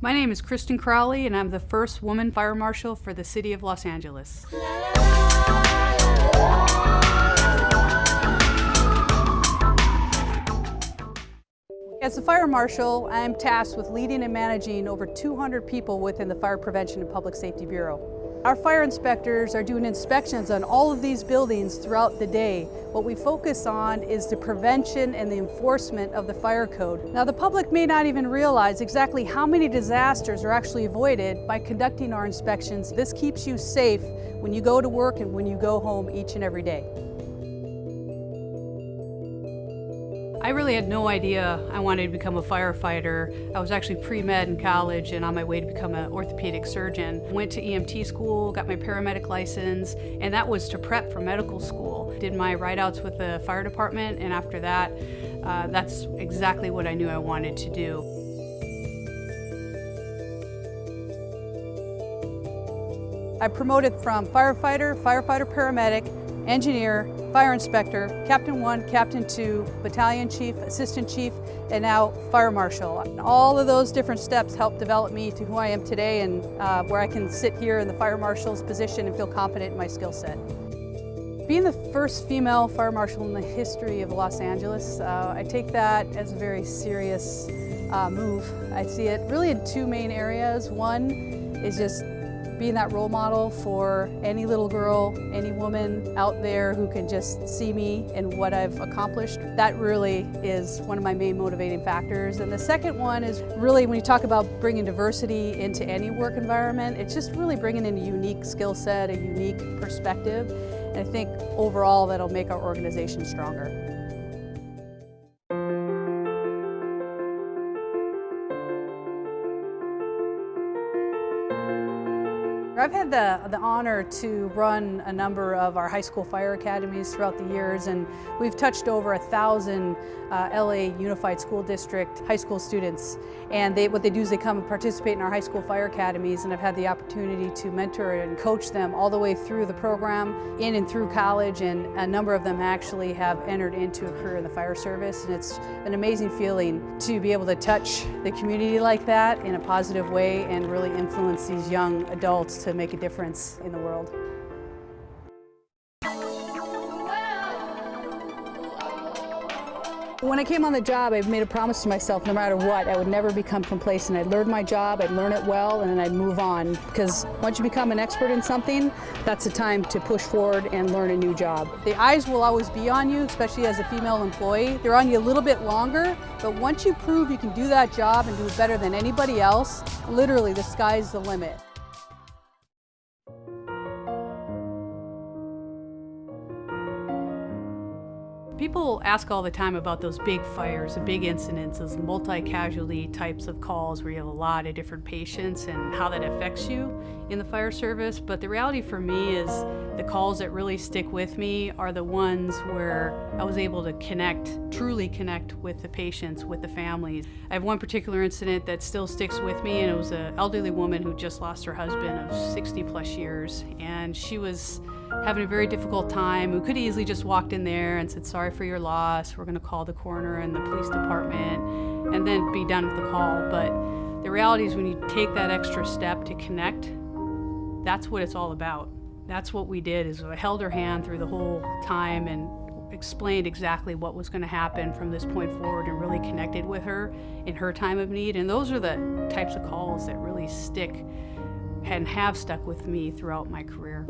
My name is Kristen Crowley and I'm the first woman fire marshal for the City of Los Angeles. As a fire marshal, I am tasked with leading and managing over 200 people within the Fire Prevention and Public Safety Bureau. Our fire inspectors are doing inspections on all of these buildings throughout the day. What we focus on is the prevention and the enforcement of the fire code. Now the public may not even realize exactly how many disasters are actually avoided by conducting our inspections. This keeps you safe when you go to work and when you go home each and every day. I really had no idea I wanted to become a firefighter. I was actually pre-med in college and on my way to become an orthopedic surgeon. Went to EMT school, got my paramedic license, and that was to prep for medical school. Did my ride-outs with the fire department, and after that, uh, that's exactly what I knew I wanted to do. I promoted from firefighter, firefighter paramedic, engineer, fire inspector, captain one, captain two, battalion chief, assistant chief, and now fire marshal. All of those different steps helped develop me to who I am today and uh, where I can sit here in the fire marshal's position and feel confident in my skill set. Being the first female fire marshal in the history of Los Angeles, uh, I take that as a very serious uh, move. I see it really in two main areas. One is just being that role model for any little girl, any woman out there who can just see me and what I've accomplished. That really is one of my main motivating factors. And the second one is really when you talk about bringing diversity into any work environment, it's just really bringing in a unique skill set, a unique perspective. And I think overall that'll make our organization stronger. I've had the, the honor to run a number of our high school fire academies throughout the years and we've touched over a thousand uh, LA Unified School District high school students. And they, what they do is they come and participate in our high school fire academies and I've had the opportunity to mentor and coach them all the way through the program, in and through college and a number of them actually have entered into a career in the fire service and it's an amazing feeling to be able to touch the community like that in a positive way and really influence these young adults to make a difference in the world. When I came on the job, I made a promise to myself, no matter what, I would never become complacent. I'd learn my job, I'd learn it well, and then I'd move on. Because once you become an expert in something, that's the time to push forward and learn a new job. The eyes will always be on you, especially as a female employee. They're on you a little bit longer, but once you prove you can do that job and do it better than anybody else, literally the sky's the limit. People ask all the time about those big fires, the big incidents, those multi-casualty types of calls where you have a lot of different patients and how that affects you in the fire service. But the reality for me is the calls that really stick with me are the ones where I was able to connect, truly connect with the patients, with the families. I have one particular incident that still sticks with me and it was an elderly woman who just lost her husband of 60 plus years and she was having a very difficult time, who could easily just walked in there and said, sorry for your loss, we're gonna call the coroner and the police department, and then be done with the call. But the reality is when you take that extra step to connect, that's what it's all about. That's what we did, is I held her hand through the whole time and explained exactly what was going to happen from this point forward and really connected with her in her time of need. And those are the types of calls that really stick and have stuck with me throughout my career.